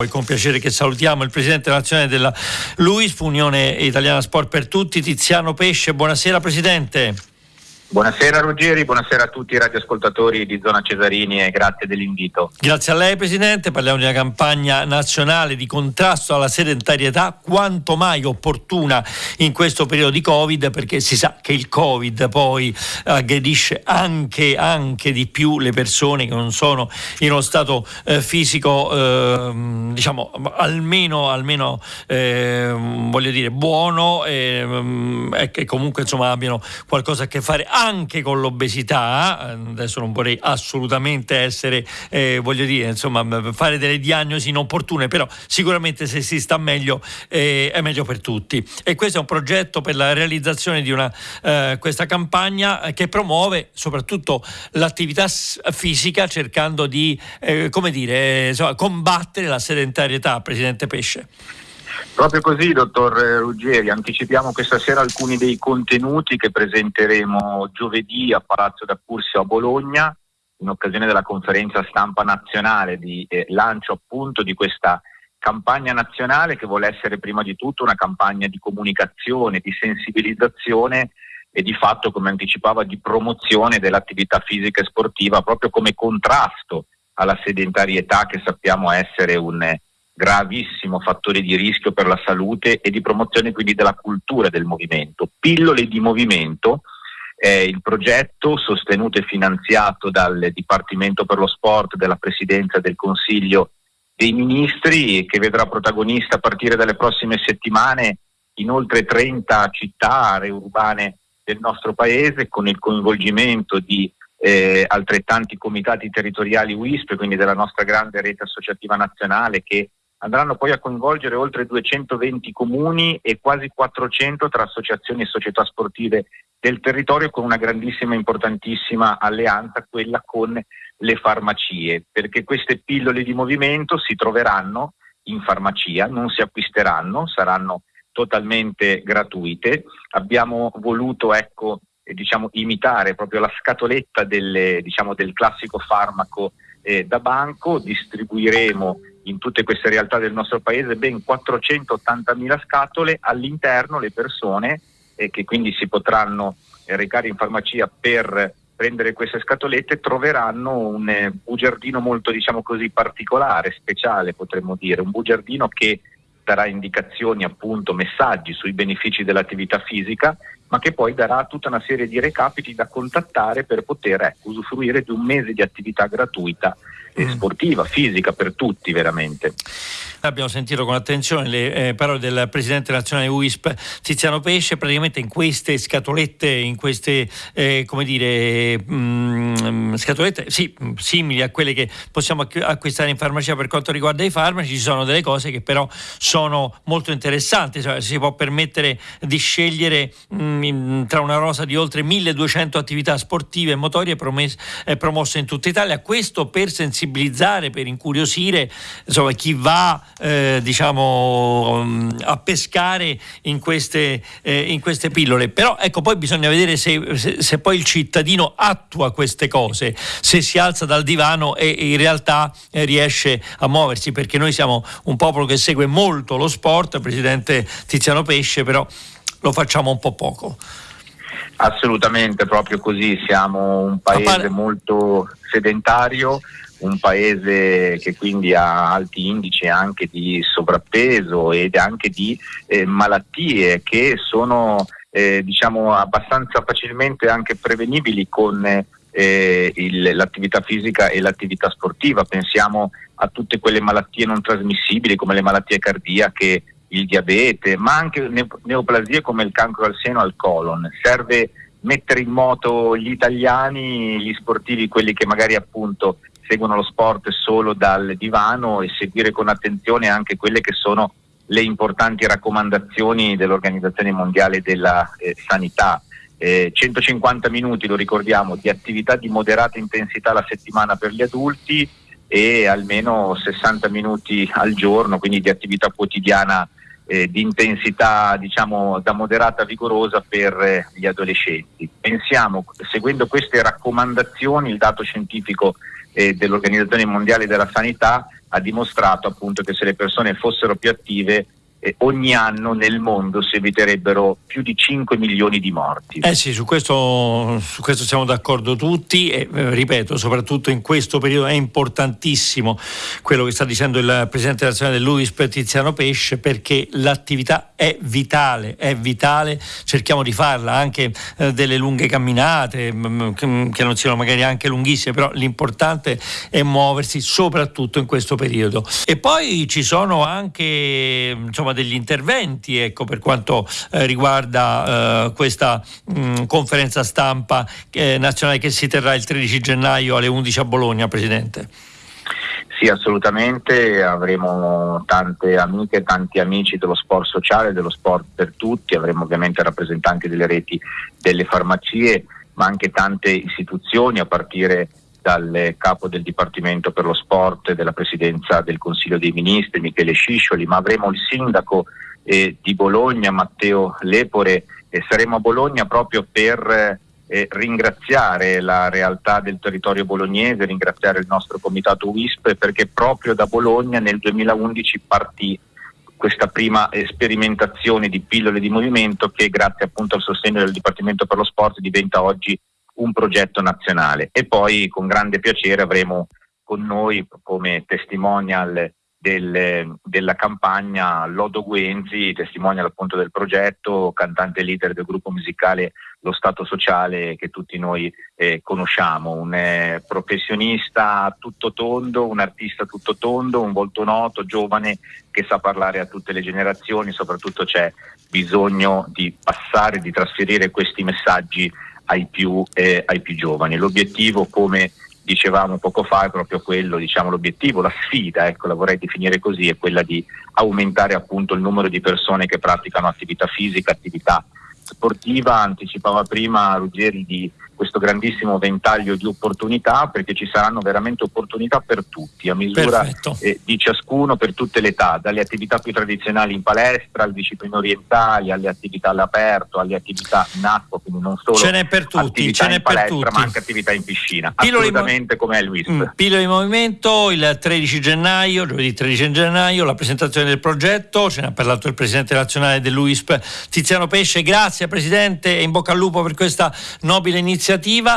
Poi con piacere che salutiamo il presidente nazionale della LUISP, Unione Italiana Sport per Tutti, Tiziano Pesce. Buonasera Presidente. Buonasera Ruggeri, buonasera a tutti i radioascoltatori di Zona Cesarini e grazie dell'invito. Grazie a lei Presidente, parliamo di una campagna nazionale di contrasto alla sedentarietà quanto mai opportuna in questo periodo di Covid perché si sa che il Covid poi aggredisce anche, anche di più le persone che non sono in uno stato eh, fisico eh, diciamo almeno, almeno eh, voglio dire buono ehm, e che comunque insomma abbiano qualcosa a che fare anche con l'obesità, adesso non vorrei assolutamente essere, eh, voglio dire, insomma, fare delle diagnosi inopportune, però sicuramente se si sta meglio eh, è meglio per tutti. E questo è un progetto per la realizzazione di una, eh, questa campagna che promuove soprattutto l'attività fisica cercando di, eh, come dire, insomma, combattere la sedentarietà, Presidente Pesce. Proprio così, dottor Ruggeri, anticipiamo questa sera alcuni dei contenuti che presenteremo giovedì a Palazzo d'Accursio a Bologna in occasione della conferenza stampa nazionale di eh, lancio appunto di questa campagna nazionale che vuole essere prima di tutto una campagna di comunicazione, di sensibilizzazione e di fatto, come anticipava, di promozione dell'attività fisica e sportiva proprio come contrasto alla sedentarietà che sappiamo essere un gravissimo fattore di rischio per la salute e di promozione quindi della cultura del movimento. Pillole di movimento è il progetto sostenuto e finanziato dal Dipartimento per lo Sport della Presidenza del Consiglio dei Ministri che vedrà protagonista a partire dalle prossime settimane in oltre 30 città, aree urbane del nostro Paese con il coinvolgimento di eh, altrettanti comitati territoriali WISP, quindi della nostra grande rete associativa nazionale che andranno poi a coinvolgere oltre 220 comuni e quasi 400 tra associazioni e società sportive del territorio con una grandissima e importantissima alleanza, quella con le farmacie, perché queste pillole di movimento si troveranno in farmacia, non si acquisteranno, saranno totalmente gratuite. Abbiamo voluto ecco, eh, diciamo, imitare proprio la scatoletta delle, diciamo, del classico farmaco eh, da banco, distribuiremo in tutte queste realtà del nostro paese ben 480.000 scatole, all'interno le persone eh, che quindi si potranno eh, recare in farmacia per prendere queste scatolette troveranno un eh, bugiardino molto diciamo così particolare, speciale potremmo dire, un bugiardino che darà indicazioni appunto, messaggi sui benefici dell'attività fisica ma che poi darà tutta una serie di recapiti da contattare per poter ecco, usufruire di un mese di attività gratuita mm. sportiva, fisica per tutti veramente. Abbiamo sentito con attenzione le eh, parole del presidente nazionale UISP Tiziano Pesce, praticamente in queste scatolette, in queste eh, come dire, mh, mm, scatolette sì, simili a quelle che possiamo acquistare in farmacia per quanto riguarda i farmaci, ci sono delle cose che però sono molto interessanti, cioè, si può permettere di scegliere mh, mm, tra una rosa di oltre 1200 attività sportive e motorie promes- eh, promosse in tutta Italia, questo per sensibilizzare, per incuriosire insomma, chi va eh, diciamo, mm, a pescare in queste, eh, in queste, pillole. Però ecco, poi bisogna vedere se, se, se, poi il cittadino attua queste cose, se si alza dal divano e in realtà eh, riesce a muoversi, perché noi siamo un popolo che segue molto lo sport, Presidente Tiziano Pesce, però lo facciamo un po' poco. Assolutamente, proprio così, siamo un paese molto sedentario, un paese che quindi ha alti indici anche di sovrappeso ed anche di eh, malattie che sono eh, diciamo abbastanza facilmente anche prevenibili con eh, il, l'attività fisica e l'attività sportiva. Pensiamo a tutte quelle malattie non trasmissibili come le malattie cardiache, il diabete, ma anche neoplasie come il cancro al seno al colon. Serve mettere in moto gli italiani, gli sportivi, quelli che magari appunto seguono lo sport solo dal divano e seguire con attenzione anche quelle che sono le importanti raccomandazioni dell'Organizzazione Mondiale della eh, Sanità. Eh, 150 minuti, lo ricordiamo, di attività di moderata intensità alla settimana per gli adulti e almeno 60 minuti al giorno, quindi di attività quotidiana eh, di intensità diciamo da moderata a vigorosa per eh, gli adolescenti. Pensiamo, seguendo queste raccomandazioni, il dato scientifico eh, dell'Organizzazione Mondiale della Sanità ha dimostrato appunto che se le persone fossero più attive eh, ogni anno nel mondo si eviterebbero più di 5 milioni di morti. Eh sì, su questo, su questo siamo d'accordo tutti e eh, ripeto, soprattutto in questo periodo è importantissimo quello che sta dicendo il Presidente nazionale dell'UISP Tiziano Pesce perché l'attività è vitale, è vitale, cerchiamo di farla anche eh, delle lunghe camminate mh, mm, mm, che non siano magari anche lunghissime, però l'importante è muoversi soprattutto in questo periodo. E poi ci sono anche insomma, insomma, degli interventi ecco, per quanto eh, riguarda eh, questa mh, mm, conferenza stampa eh, nazionale che si terrà il 13 gennaio alle 11 a Bologna, Presidente. Sì, assolutamente, avremo tante amiche tanti amici dello sport sociale, dello sport per tutti, avremo ovviamente rappresentanti delle reti delle farmacie, ma anche tante istituzioni a partire dal capo del Dipartimento per lo Sport della Presidenza del Consiglio dei Ministri, Michele Sciscioli, ma avremo il sindaco eh, di Bologna, Matteo Lepore, e saremo a Bologna proprio per eh, ringraziare la realtà del territorio bolognese, ringraziare il nostro comitato WISP perché proprio da Bologna nel 2011 partì questa prima sperimentazione di pillole di movimento che grazie appunto al sostegno del Dipartimento per lo Sport diventa oggi un progetto nazionale. E poi con grande piacere avremo con noi come testimonial del, della campagna Lodo Guenzi, testimonial appunto del progetto, cantante leader del gruppo musicale Lo Stato Sociale che tutti noi eh, conosciamo, un eh, professionista tutto tondo, un artista tutto tondo, un volto noto, giovane che sa parlare a tutte le generazioni, soprattutto c'è bisogno di passare, di trasferire questi messaggi ai più, eh, ai più giovani. L'obiettivo, come dicevamo poco fa, è proprio quello, diciamo, l'obiettivo, la sfida, ecco, la vorrei definire così, è quella di aumentare appunto il numero di persone che praticano attività fisica, attività sportiva, anticipava prima Ruggeri di questo grandissimo ventaglio di opportunità perché ci saranno veramente opportunità per tutti, a misura eh, di ciascuno, per tutte le età, dalle attività più tradizionali in palestra, alle discipline orientali, alle attività all'aperto, alle attività in acqua, quindi non solo ce n'è per tutti, ce n'è palestra, per tutti. ma anche attività in piscina, Pillole assolutamente mo- come è Luis. Mm, Pillole di movimento il 13 gennaio, giovedì 13 gennaio, la presentazione del progetto, ce ne ha parlato il Presidente nazionale dell'UISP Tiziano Pesce, grazie Presidente e in bocca al lupo per questa nobile iniziativa.